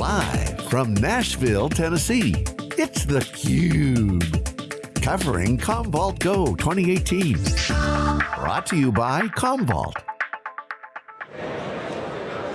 Live from Nashville, Tennessee, it's theCUBE. Covering Commvault Go 2018. Brought to you by Commvault.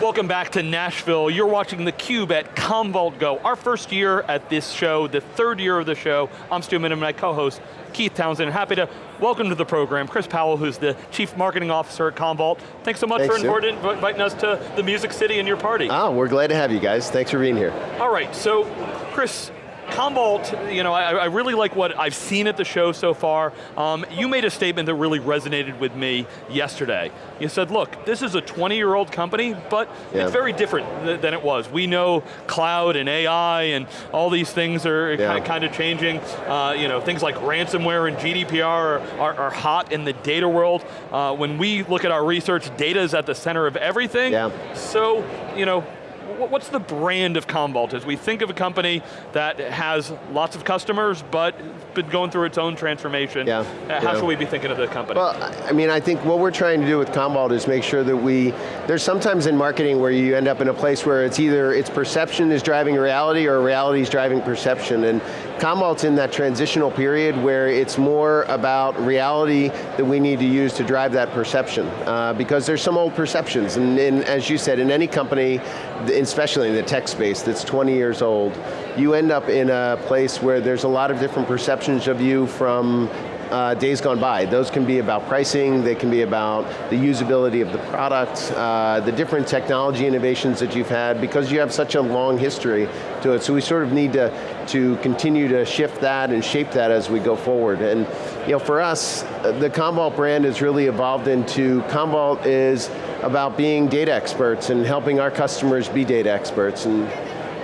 Welcome back to Nashville. You're watching theCUBE at Commvault Go. Our first year at this show, the third year of the show. I'm Stu Miniman, my co-host, Keith Townsend. Happy to welcome to the program Chris Powell, who's the Chief Marketing Officer at Commvault. Thanks so much Thanks, for inviting us to the Music City and your party. Oh, we're glad to have you guys. Thanks for being here. All right, so Chris, Commvault, you know, I, I, really like what I've seen at the show so far. Um, you made a statement that really resonated with me yesterday. You said, look, this is a 20-year-old company, but yeah. it's very different th than it was. We know cloud and AI and all these things are yeah. kind of changing. Uh, you know, things like ransomware and GDPR are, are, are hot in the data world. Uh, when we look at our research, data is at the center of everything. Yeah. So, you know, what's the brand of Commvault as we think of a company that has lots of customers but been going through its own transformation? Yeah. Uh, how yeah. should we be thinking of the company? Well, I mean, I think what we're trying to do with Commvault is make sure that we, there's sometimes in marketing where you end up in a place where it's either its perception is driving reality or reality is driving perception. And Commvault's in that transitional period where it's more about reality that we need to use to drive that perception. Uh, because there's some old perceptions, and, and, as you said, in any company, especially in the tech space that's 20 years old, you end up in a place where there's a lot of different perceptions of you from uh, days gone by. Those can be about pricing, they can be about the usability of the product, uh, the different technology innovations that you've had, because you have such a long history to it. So we sort of need to, to continue to shift that and shape that as we go forward. And you know, for us, the Commvault brand has really evolved into, Commvault is about being data experts and helping our customers be data experts. And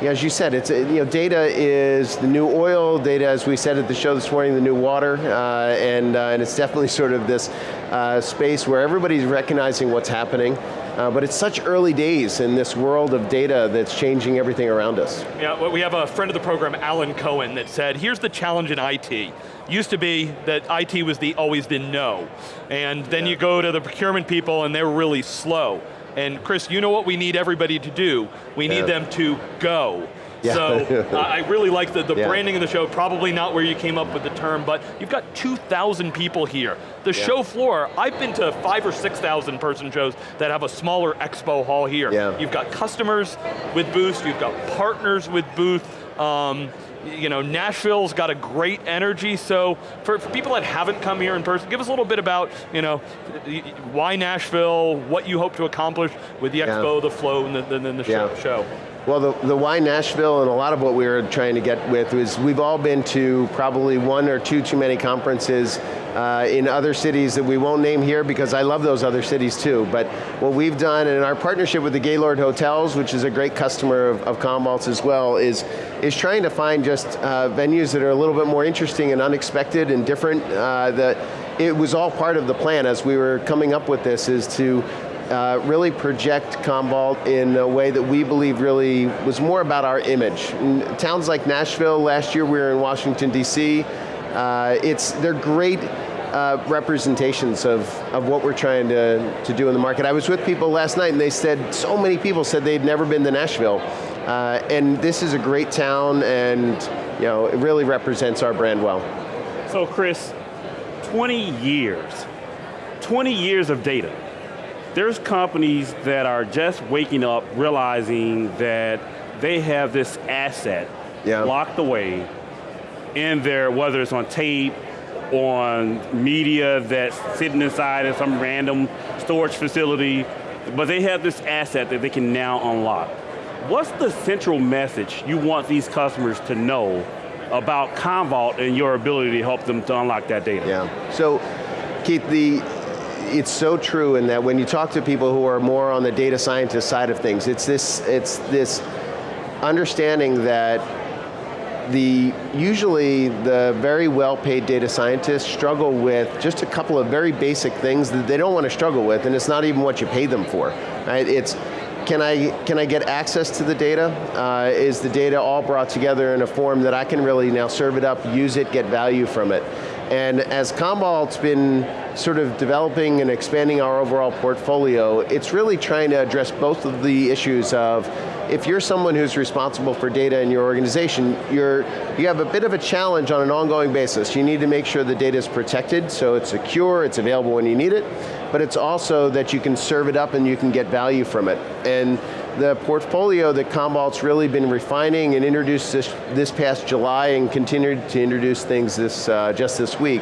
as you said, it's you know data is the new oil. Data, as we said at the show this morning, the new water, uh, and uh, and it's definitely sort of this uh, space where everybody's recognizing what's happening. Uh, but it's such early days in this world of data that's changing everything around us. Yeah, well, we have a friend of the program, Alan Cohen, that said, here's the challenge in IT. Used to be that IT was the always the no. And then yeah. you go to the procurement people and they're really slow. And Chris, you know what we need everybody to do? We need yeah. them to go. Yeah. So uh, I really like the, the yeah. branding of the show, probably not where you came up with the term, but you've got 2,000 people here. The yeah. show floor, I've been to five or 6,000 person shows that have a smaller expo hall here. Yeah. You've got customers with booths, you've got partners with booths, um, you know, Nashville's got a great energy, so for, for, people that haven't come here in person, give us a little bit about, you know, why Nashville, what you hope to accomplish with the yeah. expo, the flow, and the, the, the yeah. show. Well, the, the why Nashville and a lot of what we were trying to get with is we've all been to probably one or two too many conferences uh, in other cities that we won't name here because I love those other cities too. But what we've done in our partnership with the Gaylord Hotels, which is a great customer of, of Commvault's as well, is, is trying to find just uh, venues that are a little bit more interesting and unexpected and different. Uh, that it was all part of the plan as we were coming up with this is to uh, really project Commvault in a way that we believe really was more about our image. In towns like Nashville, last year we were in Washington, D.C., uh, it's, they're great uh, representations of, of what we're trying to, to do in the market. I was with people last night and they said, so many people said they'd never been to Nashville. Uh, and this is a great town and you know, it really represents our brand well. So Chris, 20 years, 20 years of data there's companies that are just waking up realizing that they have this asset yeah. locked away in there, whether it's on tape, on media that's sitting inside of some random storage facility, but they have this asset that they can now unlock. What's the central message you want these customers to know about Commvault and your ability to help them to unlock that data? Yeah, so Keith, the, it's so true in that when you talk to people who are more on the data scientist side of things, it's this, it's this understanding that the, usually the very well-paid data scientists struggle with just a couple of very basic things that they don't want to struggle with, and it's not even what you pay them for. Right? It's, can I, can I get access to the data? Uh, is the data all brought together in a form that I can really now serve it up, use it, get value from it? And as Commvault's been sort of developing and expanding our overall portfolio, it's really trying to address both of the issues of if you're someone who's responsible for data in your organization, you're, you have a bit of a challenge on an ongoing basis. You need to make sure the data is protected, so it's secure, it's available when you need it, but it's also that you can serve it up and you can get value from it. And the portfolio that Commvault's really been refining and introduced this, this past July and continued to introduce things this, uh, just this week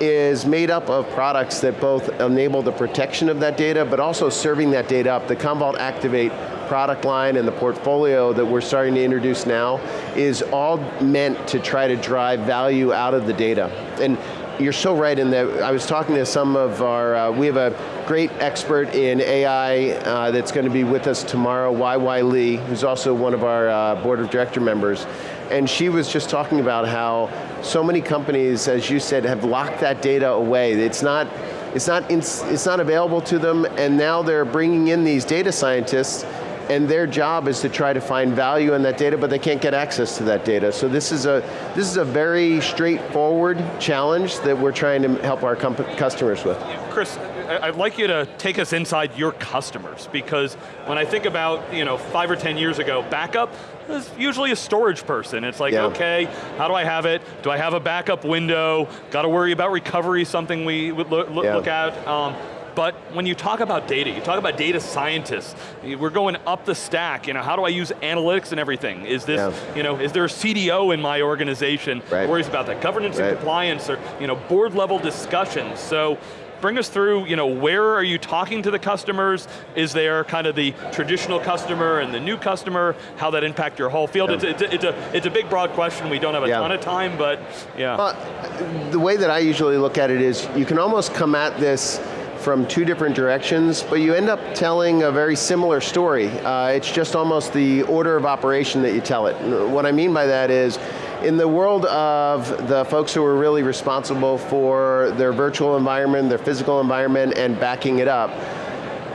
is made up of products that both enable the protection of that data, but also serving that data up. The Commvault Activate product line and the portfolio that we're starting to introduce now is all meant to try to drive value out of the data. And you're so right in that, I was talking to some of our, uh, we have a great expert in AI uh, that's going to be with us tomorrow, YY Lee, who's also one of our uh, board of director members. And she was just talking about how so many companies, as you said, have locked that data away. It's not, it's not, it's not available to them, and now they're bringing in these data scientists and their job is to try to find value in that data, but they can't get access to that data. So this is a, this is a very straightforward challenge that we're trying to help our customers with. Chris, I'd like you to take us inside your customers, because when I think about you know, five or 10 years ago, backup is usually a storage person. It's like, yeah. okay, how do I have it? Do I have a backup window? Got to worry about recovery, something we would look, yeah. look at. Um, but when you talk about data, you talk about data scientists, we're going up the stack, you know, how do I use analytics and everything? Is this, yeah. you know, is there a CDO in my organization right. worries about that? Governance right. and compliance or, you know, board level discussions. So, bring us through, you know, where are you talking to the customers? Is there kind of the traditional customer and the new customer? How that impact your whole field? Yeah. It's, it's, a, it's, a, it's a big broad question. We don't have a yeah. ton of time, but yeah. Well, the way that I usually look at it is you can almost come at this from two different directions, but you end up telling a very similar story. Uh, it's just almost the order of operation that you tell it. What I mean by that is, in the world of the folks who are really responsible for their virtual environment, their physical environment, and backing it up,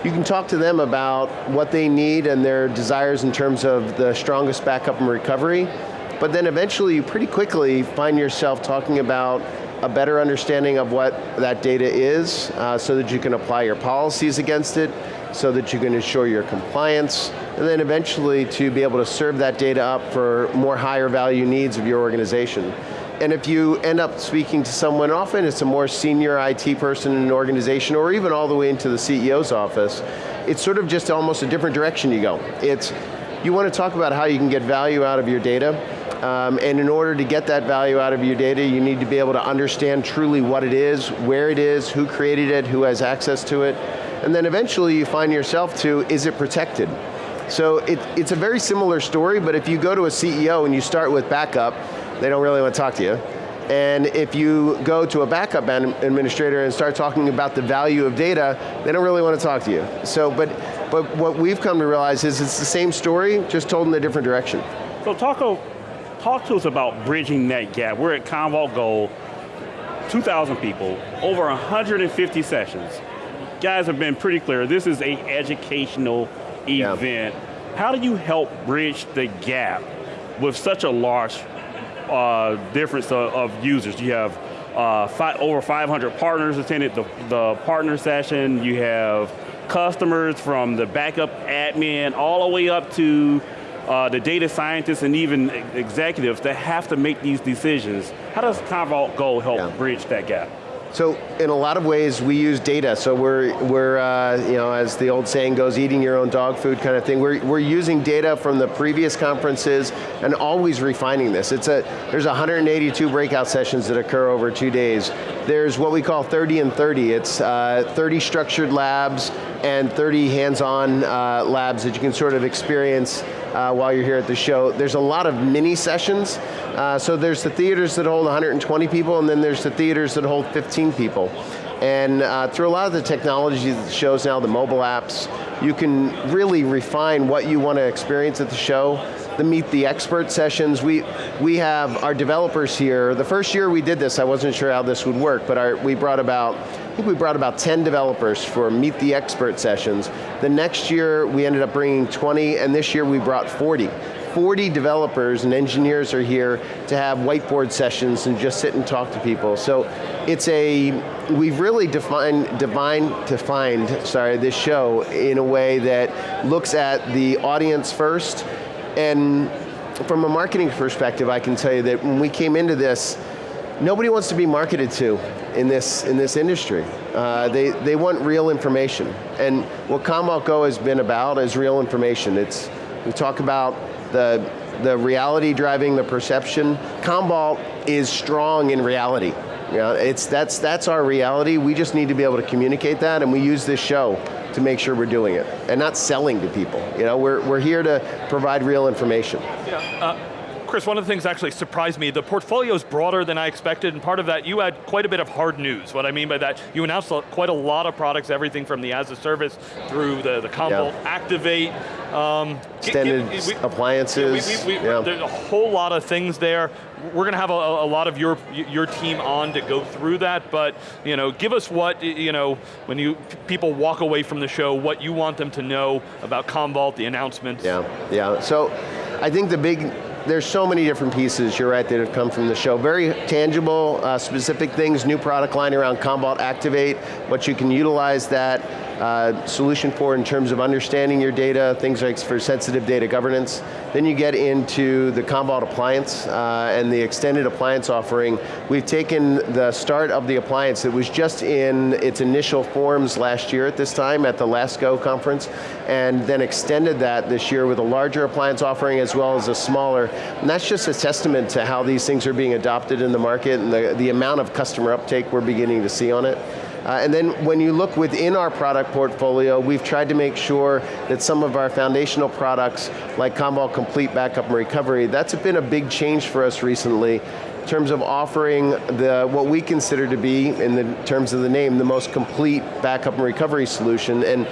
you can talk to them about what they need and their desires in terms of the strongest backup and recovery, but then eventually you pretty quickly find yourself talking about a better understanding of what that data is uh, so that you can apply your policies against it, so that you can ensure your compliance, and then eventually to be able to serve that data up for more higher value needs of your organization. And if you end up speaking to someone, often it's a more senior IT person in an organization, or even all the way into the CEO's office, it's sort of just almost a different direction you go. It's, you want to talk about how you can get value out of your data, um, and in order to get that value out of your data, you need to be able to understand truly what it is, where it is, who created it, who has access to it, and then eventually you find yourself to, is it protected? So it, it's a very similar story, but if you go to a CEO and you start with backup, they don't really want to talk to you. And if you go to a backup administrator and start talking about the value of data, they don't really want to talk to you. So, but, but what we've come to realize is it's the same story, just told in a different direction. So talk talk to us about bridging that gap. We're at Commvault Go, 2,000 people, over 150 sessions. Guys have been pretty clear, this is a educational event. Yeah. How do you help bridge the gap with such a large uh, difference of, of, users? You have uh, five, over 500 partners attended the, the partner session. You have customers from the backup admin all the way up to uh, the data scientists and even executives that have to make these decisions. How does Commvault Go help yeah. bridge that gap? So in a lot of ways, we use data. So we're, we're uh, you know, as the old saying goes, eating your own dog food kind of thing. We're, we're using data from the previous conferences and always refining this. It's a, there's 182 breakout sessions that occur over two days. There's what we call 30 and 30. It's uh, 30 structured labs and 30 hands-on uh, labs that you can sort of experience uh, while you're here at the show. There's a lot of mini sessions. Uh, so there's the theaters that hold 120 people, and then there's the theaters that hold 15 people. And uh, through a lot of the technology that shows now, the mobile apps, you can really refine what you want to experience at the show. The Meet the Expert sessions, we, we have our developers here. The first year we did this, I wasn't sure how this would work, but our, we brought about I think we brought about 10 developers for Meet the Expert sessions. The next year we ended up bringing 20, and this year we brought 40. 40 developers and engineers are here to have whiteboard sessions and just sit and talk to people. So it's a, we've really defined, divine, defined, sorry, this show in a way that looks at the audience first, and from a marketing perspective, I can tell you that when we came into this, nobody wants to be marketed to in this, in this industry. Uh, they, they want real information. And what Commvault Go has been about is real information. It's, we talk about the, the reality driving the perception. Commvault is strong in reality. You know, it's, that's, that's our reality. We just need to be able to communicate that and we use this show to make sure we're doing it and not selling to people. You know, we're, we're here to provide real information. Yeah. Uh, Chris, one of the things actually surprised me, the portfolio is broader than I expected, and part of that, you had quite a bit of hard news. What I mean by that, you announced quite a lot of products, everything from the as a service through the, the Commvault yeah. Activate. Um, Extended we, appliances. We, we, yeah. There's a whole lot of things there. We're going to have a, a, lot of your your team on to go through that, but you know, give us what, you know, when you people walk away from the show, what you want them to know about Commvault, the announcements. Yeah, yeah, so I think the big there's so many different pieces, you're right, that have come from the show. Very tangible, uh, specific things, new product line around Commvault Activate, what you can utilize that uh, solution for in terms of understanding your data, things like for sensitive data governance. Then you get into the Commvault appliance uh, and the extended appliance offering. We've taken the start of the appliance that was just in its initial forms last year at this time at the LASCO conference, and then extended that this year with a larger appliance offering as well as a smaller. And that's just a testament to how these things are being adopted in the market and the, the amount of customer uptake we're beginning to see on it. Uh, and then when you look within our product portfolio, we've tried to make sure that some of our foundational products, like Commvault Complete Backup and Recovery, that's been a big change for us recently in terms of offering the what we consider to be, in the terms of the name, the most complete backup and recovery solution. And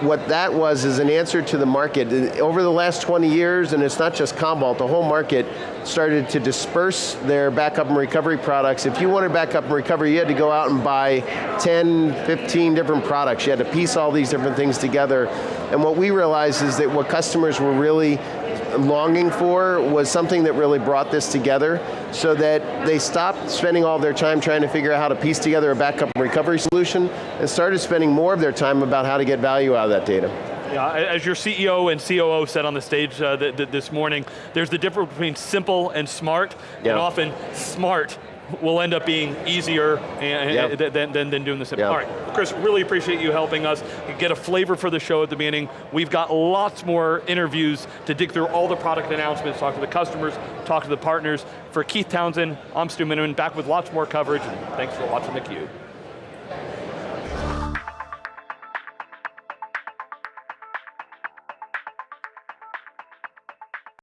what that was is an answer to the market. Over the last 20 years, and it's not just Commvault, the whole market started to disperse their backup and recovery products. If you wanted backup and recovery, you had to go out and buy 10, 15 different products. You had to piece all these different things together. And what we realized is that what customers were really longing for was something that really brought this together so that they stopped spending all their time trying to figure out how to piece together a backup and recovery solution and started spending more of their time about how to get value out of that data. Yeah, as your CEO and COO said on the stage uh, th th this morning, there's the difference between simple and smart, yeah. and often smart will end up being easier yep. than, than, than, doing the simple. Yep. All right, Chris, really appreciate you helping us get a flavor for the show at the beginning. We've got lots more interviews to dig through all the product announcements, talk to the customers, talk to the partners. For Keith Townsend, I'm Stu Miniman, back with lots more coverage, and thanks for watching theCUBE.